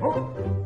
Oh.